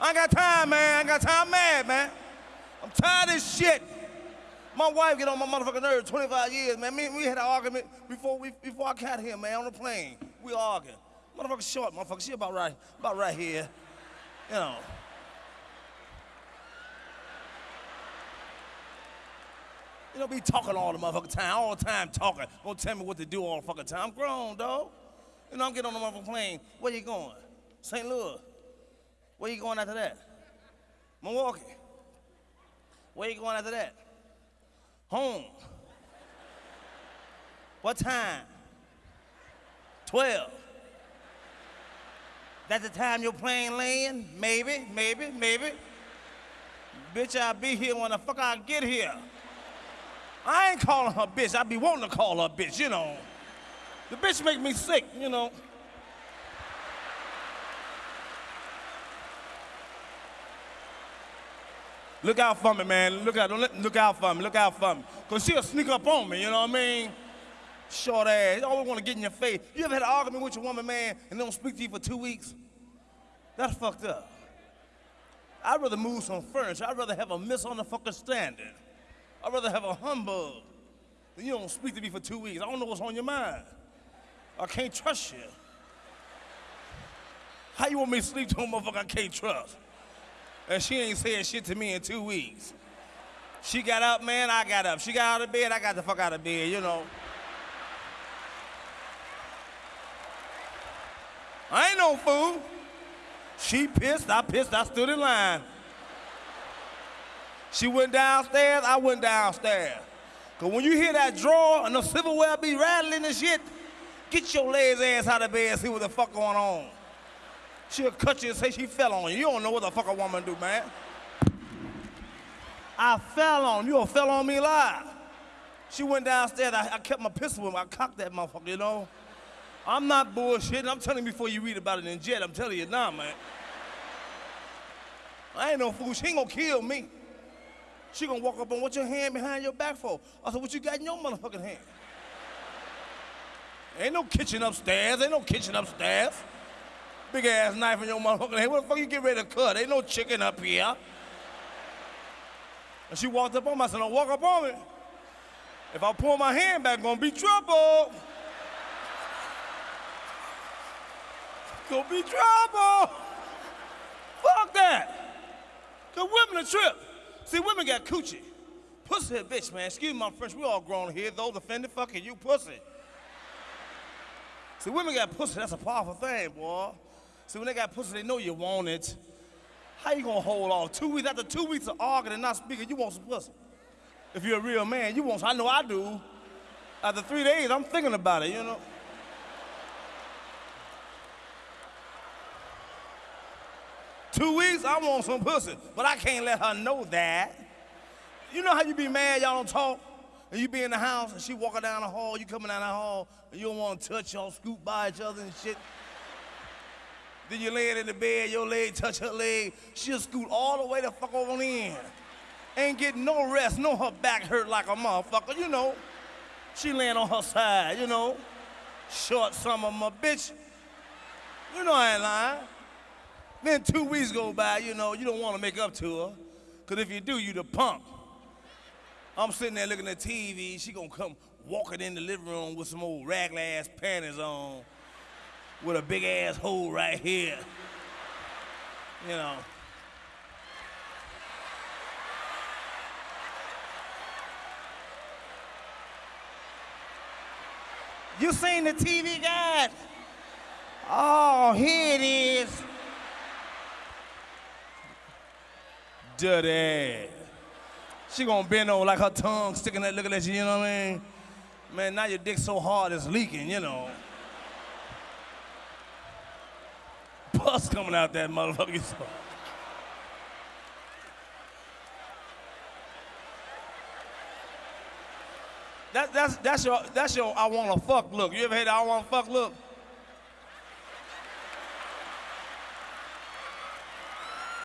I ain't got time, man. I ain't got time. I'm mad, man. I'm tired of shit. My wife get on my motherfucking nerves 25 years, man. Me, and we had an argument before we before I got here, man, on the plane. We arguing. Motherfucker short, motherfucker. She about right, about right here. You know. You know, be talking all the motherfucking time, all the time talking. Don't tell me what to do all the fucking time. I'm grown, dog. You know, I'm getting on the motherfucking plane. Where you going? St. Louis. Where you going after that? Milwaukee. Where you going after that? Home. What time? 12. That's the time your plane land? Maybe, maybe, maybe. Bitch, I'll be here when the fuck I get here. I ain't calling her bitch. I be wanting to call her bitch, you know. The bitch make me sick, you know. Look out for me, man. Look out, look out for me. Look out for me. Cause she'll sneak up on me, you know what I mean? Short ass. You always want to get in your face. You ever had an argument with your woman, man, and they don't speak to you for two weeks? That's fucked up. I'd rather move some furniture. I'd rather have a misunderstanding. I'd rather have a humbug than you don't speak to me for two weeks. I don't know what's on your mind. I can't trust you. How you want me to sleep to a motherfucker I can't trust? And she ain't saying shit to me in two weeks. She got up, man, I got up. She got out of bed, I got the fuck out of bed, you know. I ain't no fool. She pissed, I pissed, I stood in line. She went downstairs, I went downstairs. Cause when you hear that drawer and the silverware be rattling and shit, get your lazy ass out of bed and see what the fuck going on. She'll cut you and say she fell on you. You don't know what the fuck a woman do, man. I fell on you. Fell on me live. She went downstairs. I, I kept my pistol with me. I cocked that motherfucker, you know. I'm not bullshitting. I'm telling you before you read about it in Jet. I'm telling you now, man. I ain't no fool. She ain't gonna kill me. She gonna walk up and what's your hand behind your back for? I said, what you got in your motherfucking hand? Ain't no kitchen upstairs. Ain't no kitchen upstairs. Big ass knife in your motherfucking hand. What the fuck you get ready to cut? Ain't no chicken up here. And she walked up on me. I said, don't walk up on me. If I pull my hand back, gonna be trouble. Gonna be trouble. Fuck that. Cause women are trip. See, women got coochie. Pussy a bitch, man. Excuse my French, we all grown here. Those offended, fucking you pussy. See, women got pussy, that's a powerful thing, boy. See, when they got pussy, they know you want it. How you gonna hold off? Two weeks, after two weeks of arguing and not speaking, you want some pussy. If you're a real man, you want some. I know I do. After three days, I'm thinking about it, you know? Two weeks, I want some pussy, but I can't let her know that. You know how you be mad, y'all don't talk, and you be in the house, and she walking down the hall, you coming down the hall, and you don't want to touch, y'all scoot by each other and shit. Then you laying in the bed, your leg touch her leg, she'll scoot all the way the fuck over in. Ain't getting no rest, no her back hurt like a motherfucker, you know. She laying on her side, you know. Short summer, my bitch. You know I ain't lying. Then two weeks go by, you know, you don't want to make up to her. Because if you do, you the punk. I'm sitting there looking at TV. She gonna come walking in the living room with some old ragla ass panties on with a big ass hole right here. You know. You seen the TV guide? Oh, here it is. Dirty. She gonna bend over like her tongue sticking that looking at you, you know what I mean? Man, now your dick so hard it's leaking, you know. Pus coming out that motherfucker. That, that's, that's your, that's your I wanna fuck look. You ever had I wanna fuck look?